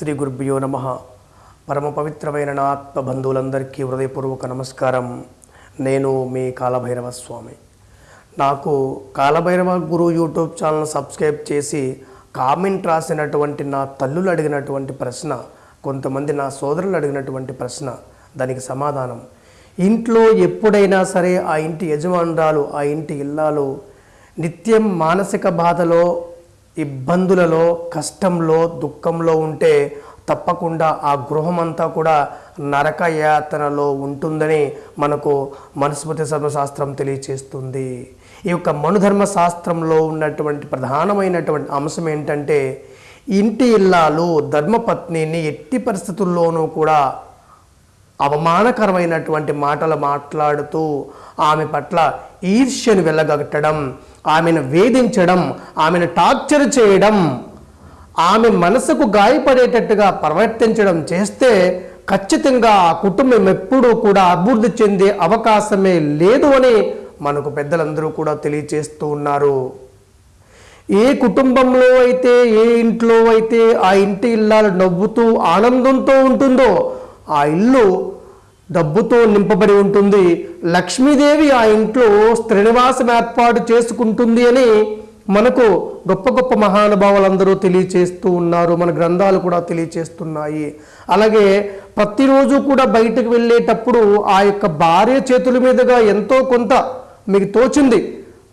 శ్రీ గురుభ్యో నమ. పరమ పవిత్రమైన నా ఆత్మబంధువులందరికీ హృదయపూర్వక నమస్కారం. నేను మీ కాలభైరవ స్వామి నాకు Kalabhairava Guru YouTube channel subscribe చేసి కామెంట్ రాసినటువంటి నా తల్లులు అడిగినటువంటి ప్రశ్న కొంతమంది నా సోదరులు అడిగినటువంటి ప్రశ్న దానికి సమాధానం. ఇంట్లో ఎప్పుడైనా సరే ఆ ఇంటి యజమానురాలు ఆ ఇంటి ఇల్లాలు నిత్యం మానసిక బాధలో ఇబ్బందులలో కష్టంలో దుఃఖంలో ఉంటే తప్పకుండా ఆ గృహమంతా కూడా నరక యాతనలో ఉంటుందని మనకు మనుస్మృతి ధర్మశాస్త్రం తెలియచేస్తుంది. ఈ యొక్క మనుధర్మ శాస్త్రంలో ఉన్నటువంటి ప్రధానమైనటువంటి అంశం ఏంటంటే ఇంటి ఇల్లాలు ధర్మపత్నిని ఎట్టి పరిస్థితుల్లోనూ కూడా అవమానకరమైనటువంటి మాటలు మాట్లాడుతూ ఆమె పట్ల ఈర్ష్యను వెళ్ళగట్టడం ఆమెను వేధించడం ఆమెను టార్చర్ చేయడం ఆమె మనసుకు గాయపడేటట్టుగా ప్రవర్తించడం చేస్తే ఖచ్చితంగా ఆ కుటుంబం ఎప్పుడూ కూడా అభివృద్ధి చెందే అవకాశమే లేదు అని మనకు పెద్దలందరూ కూడా తెలియచేస్తూ ఉన్నారు. ఏ కుటుంబంలో అయితే ఏ ఇంట్లో అయితే ఆ ఇంటి ఇల్లాలు నవ్వుతూ ఆనందంతో ఉంటుందో ఆ ఇల్లు డబ్బుతో నింపబడి ఉంటుంది. లక్ష్మీదేవి ఆ ఇంట్లో శ్రీనివాసం ఏర్పాటు చేసుకుంటుంది అని మనకు గొప్ప గొప్ప మహానుభావులందరూ తెలియచేస్తూ ఉన్నారు. మన గ్రంథాలు కూడా తెలియచేస్తున్నాయి. అలాగే ప్రతిరోజు కూడా బయటకు వెళ్ళేటప్పుడు ఆ యొక్క భార్య చేతుల మీదుగా ఎంతో కొంత మీకు తోచింది.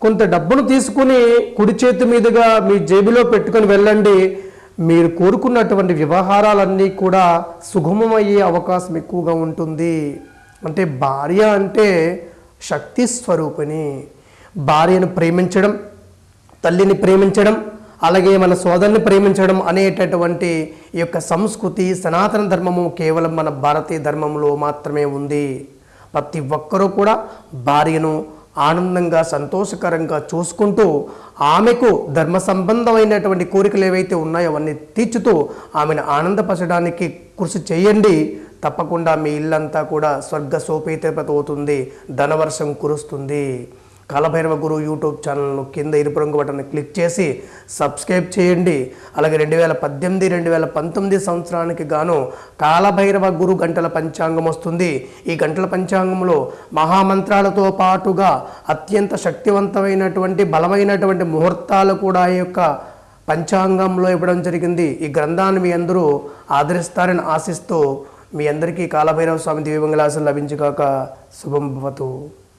కొంత డబ్బును తీసుకుని కుడి చేతి మీదుగా మీ జేబులో పెట్టుకొని వెళ్ళండి. మీరు కోరుకున్నటువంటి వ్యవహారాలన్నీ కూడా సుగమమయ్యే అవకాశం ఎక్కువగా ఉంటుంది. అంటే భార్య అంటే శక్తి స్వరూపిణి. భార్యను ప్రేమించడం తల్లిని ప్రేమించడం అలాగే మన సోదరుని ప్రేమించడం అనేటటువంటి ఈ యొక్క సంస్కృతి సనాతన ధర్మము కేవలం మన భారతీయ ధర్మంలో మాత్రమే ఉంది. ప్రతి ఒక్కరూ కూడా భార్యను ఆనందంగా సంతోషకరంగా చూసుకుంటూ ఆమెకు ధర్మ సంబంధమైనటువంటి కోరికలు ఏవైతే ఉన్నాయో అవన్నీ తీర్చుతూ ఆమెను ఆనందపరచడానికి కృషి చేయండి. తప్పకుండా మీ ఇల్లంతా కూడా స్వర్గ సోపేతపత అవుతుంది ధనవర్షం కురుస్తుంది. కాలభైరవ గురు యూట్యూబ్ ఛానల్ను కింద ఇరుపు రంగు బటన్ క్లిక్ చేసి సబ్స్క్రైబ్ చేయండి. అలాగే రెండు వేల పద్దెనిమిది రెండు వేల పంతొమ్మిది సంవత్సరానికి గాను కాలభైరవ గురు గంటల పంచాంగం వస్తుంది. ఈ గంటల పంచాంగంలో మహామంత్రాలతో పాటుగా అత్యంత శక్తివంతమైనటువంటి బలమైనటువంటి ముహూర్తాలు కూడా ఈ యొక్క పంచాంగంలో ఇవ్వడం జరిగింది. ఈ గ్రంథాన్ని మీ అందరూ ఆదరిస్తారని ఆశిస్తూ మీ అందరికీ కాలభైరవ స్వామి దివ్యమంగళాసం లభించుగాక శుభం భవతు.